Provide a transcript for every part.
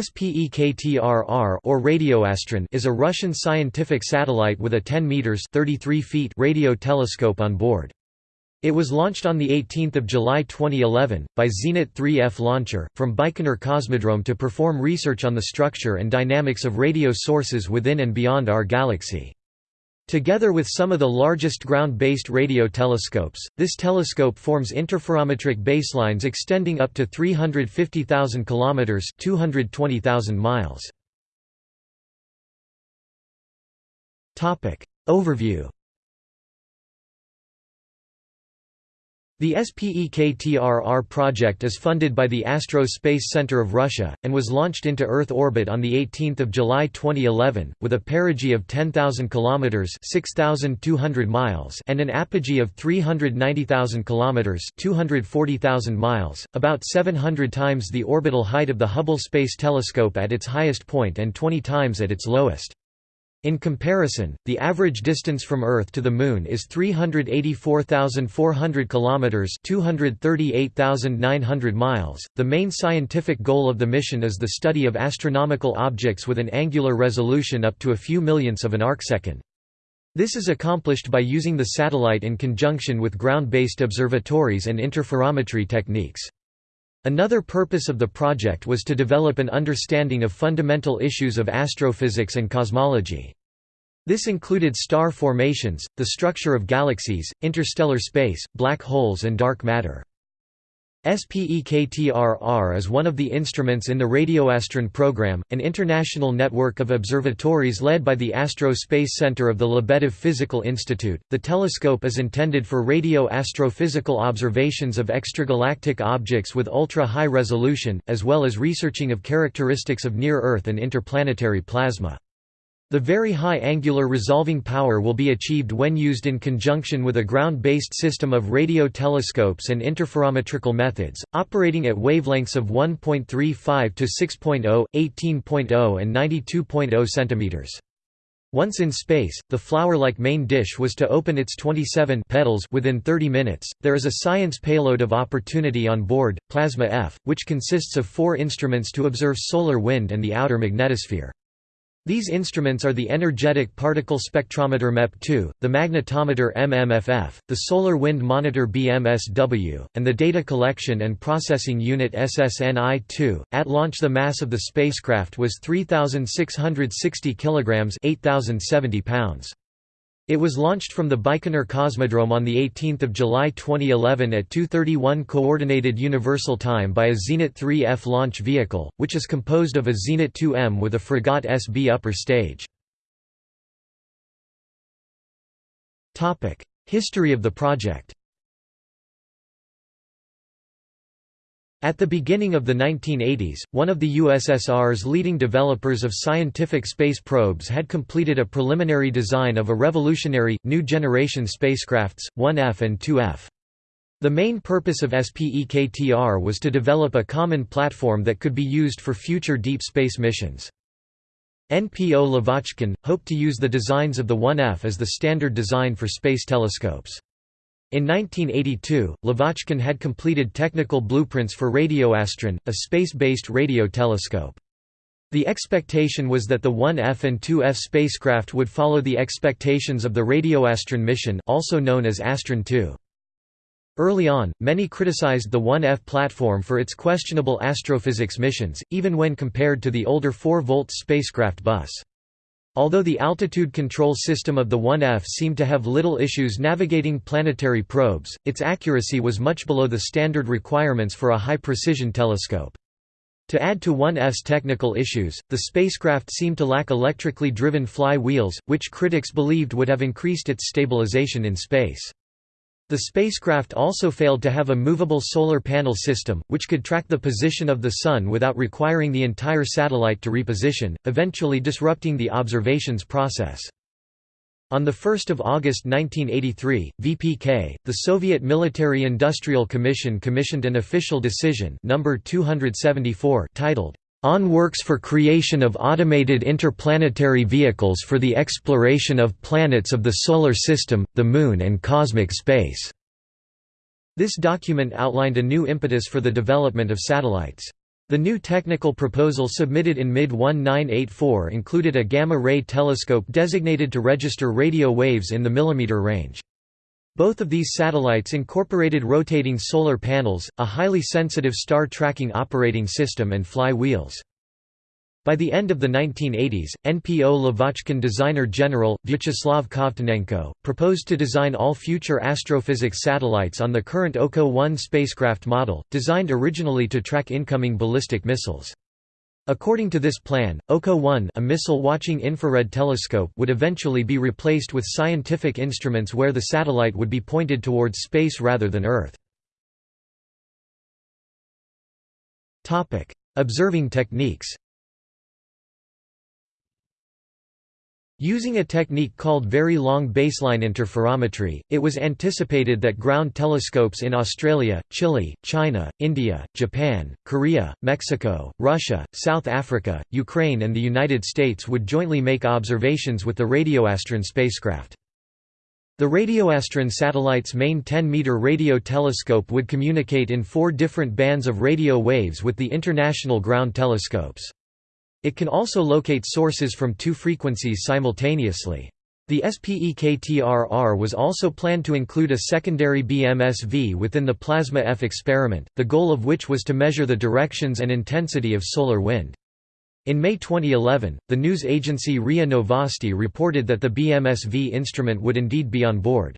Spektr-R or Radioastron is a Russian scientific satellite with a 10 meters (33 feet) radio telescope on board. It was launched on the 18th of July 2011 by Zenit 3F launcher from Baikonur Cosmodrome to perform research on the structure and dynamics of radio sources within and beyond our galaxy. Together with some of the largest ground-based radio telescopes, this telescope forms interferometric baselines extending up to 350,000 kilometers (220,000 miles). Topic Overview The Spektr-R project is funded by the Astro Space Center of Russia, and was launched into Earth orbit on 18 July 2011, with a perigee of 10,000 km 6,200 miles and an apogee of 390,000 km 240,000 miles, about 700 times the orbital height of the Hubble Space Telescope at its highest point and 20 times at its lowest. In comparison, the average distance from Earth to the Moon is 384,400 kilometers, 238,900 miles. The main scientific goal of the mission is the study of astronomical objects with an angular resolution up to a few millionths of an arcsecond. This is accomplished by using the satellite in conjunction with ground-based observatories and interferometry techniques. Another purpose of the project was to develop an understanding of fundamental issues of astrophysics and cosmology. This included star formations, the structure of galaxies, interstellar space, black holes and dark matter. Spektr-R is one of the instruments in the Radioastron program, an international network of observatories led by the Astro Space Center of the Lebedev Physical Institute. The telescope is intended for radio astrophysical observations of extragalactic objects with ultra high resolution, as well as researching of characteristics of near Earth and interplanetary plasma. The very high angular resolving power will be achieved when used in conjunction with a ground-based system of radio telescopes and interferometrical methods, operating at wavelengths of 1.35 to 6.0, 18.0 and 92.0 cm. Once in space, the flower-like main dish was to open its 27 petals within 30 minutes. There is a science payload of opportunity on board, Plasma F, which consists of four instruments to observe solar wind and the outer magnetosphere. These instruments are the Energetic Particle Spectrometer MEP2, the Magnetometer MMFF, the Solar Wind Monitor BMSW, and the Data Collection and Processing Unit SSNI-2. At launch the mass of the spacecraft was 3660 kilograms, 8070 pounds. It was launched from the Baikonur Cosmodrome on 18 July 2011 at 2.31 Coordinated Universal Time by a Zenit 3F launch vehicle, which is composed of a Zenit 2M with a Fregat SB upper stage. History of the project At the beginning of the 1980s, one of the USSR's leading developers of scientific space probes had completed a preliminary design of a revolutionary, new-generation spacecrafts, 1F and 2F. The main purpose of SPEKTR was to develop a common platform that could be used for future deep space missions. NPO Lavochkin, hoped to use the designs of the 1F as the standard design for space telescopes. In 1982, Lavochkin had completed technical blueprints for Radioastron, a space-based radio telescope. The expectation was that the 1F and 2F spacecraft would follow the expectations of the Radioastron mission also known as Astron 2. Early on, many criticized the 1F platform for its questionable astrophysics missions, even when compared to the older 4-volt spacecraft bus. Although the altitude control system of the 1F seemed to have little issues navigating planetary probes, its accuracy was much below the standard requirements for a high-precision telescope. To add to 1F's technical issues, the spacecraft seemed to lack electrically driven fly wheels, which critics believed would have increased its stabilization in space. The spacecraft also failed to have a movable solar panel system, which could track the position of the Sun without requiring the entire satellite to reposition, eventually disrupting the observations process. On 1 August 1983, VPK, the Soviet Military Industrial Commission commissioned an official decision number 274 titled, on works for creation of automated interplanetary vehicles for the exploration of planets of the Solar System, the Moon and cosmic space." This document outlined a new impetus for the development of satellites. The new technical proposal submitted in mid-1984 included a gamma-ray telescope designated to register radio waves in the millimeter range. Both of these satellites incorporated rotating solar panels, a highly sensitive star tracking operating system and fly wheels. By the end of the 1980s, NPO Lavochkin designer general, Vyacheslav Kovtunenko, proposed to design all future astrophysics satellites on the current Oko-1 spacecraft model, designed originally to track incoming ballistic missiles. According to this plan, Oko-1 a missile-watching infrared telescope would eventually be replaced with scientific instruments where the satellite would be pointed towards space rather than Earth. Observing techniques Using a technique called very long baseline interferometry, it was anticipated that ground telescopes in Australia, Chile, China, India, Japan, Korea, Mexico, Russia, South Africa, Ukraine and the United States would jointly make observations with the Radioastron spacecraft. The Radioastron satellite's main 10-meter radio telescope would communicate in four different bands of radio waves with the international ground telescopes. It can also locate sources from two frequencies simultaneously. The Spektr-R was also planned to include a secondary BMSV within the Plasma F experiment, the goal of which was to measure the directions and intensity of solar wind. In May 2011, the news agency RIA Novosti reported that the BMSV instrument would indeed be on board.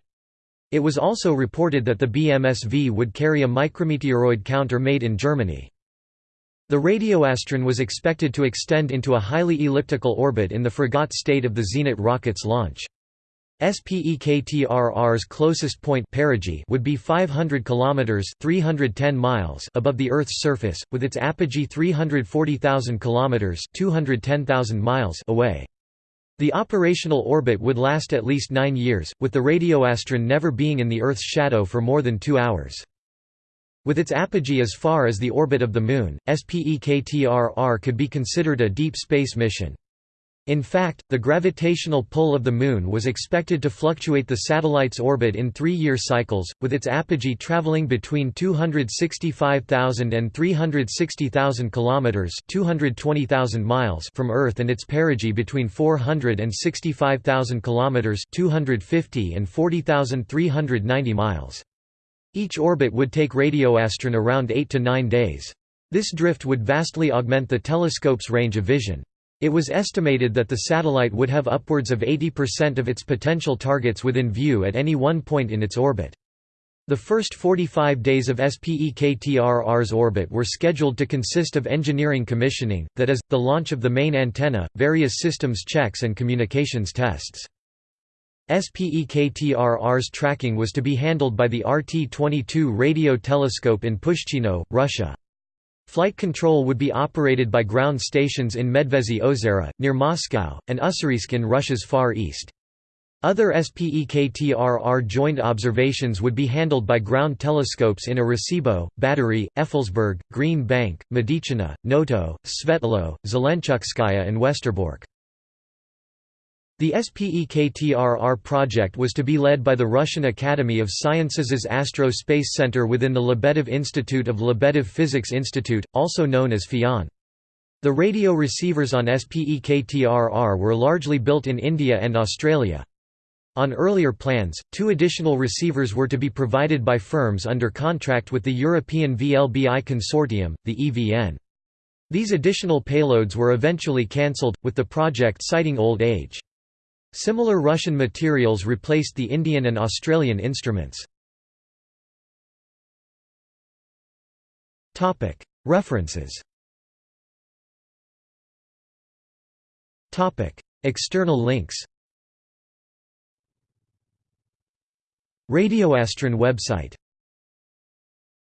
It was also reported that the BMSV would carry a micrometeoroid counter made in Germany. The Radioastron was expected to extend into a highly elliptical orbit in the Fregat state of the Zenit rocket's launch. Spektr-R's closest point perigee would be 500 kilometers (310 miles) above the Earth's surface, with its apogee 340,000 kilometers (210,000 miles) away. The operational orbit would last at least 9 years, with the Radioastron never being in the Earth's shadow for more than 2 hours. With its apogee as far as the orbit of the Moon, Spektr-R could be considered a deep space mission. In fact, the gravitational pull of the Moon was expected to fluctuate the satellite's orbit in three-year cycles, with its apogee traveling between 265,000 and 360,000 kilometers (220,000 miles) from Earth and its perigee between 400 and 65,000 kilometers (250 and 40,390 miles). Each orbit would take Radioastron around 8 to 9 days. This drift would vastly augment the telescope's range of vision. It was estimated that the satellite would have upwards of 80% of its potential targets within view at any one point in its orbit. The first 45 days of Spektr-R's orbit were scheduled to consist of engineering commissioning, that is, the launch of the main antenna, various systems checks and communications tests. Spektr-R's tracking was to be handled by the RT-22 radio telescope in Pushchino, Russia. Flight control would be operated by ground stations in Medvezhye Ozera, near Moscow, and Ussuriysk in Russia's far east. Other Spektr-R joint observations would be handled by ground telescopes in Arecibo, Badary, Effelsberg, Green Bank, Medicina, Noto, Svetloe, Zelenchukskaya and Westerbork. The Spektr-R project was to be led by the Russian Academy of Sciences' Astro Space Center within the Lebedev Institute of Lebedev Physics Institute, also known as FIAN. The radio receivers on Spektr-R were largely built in India and Australia. On earlier plans, two additional receivers were to be provided by firms under contract with the European VLBI Consortium, the EVN. These additional payloads were eventually cancelled, with the project citing old age. Similar Russian materials replaced the Indian and Australian instruments. References. External links. Radioastron website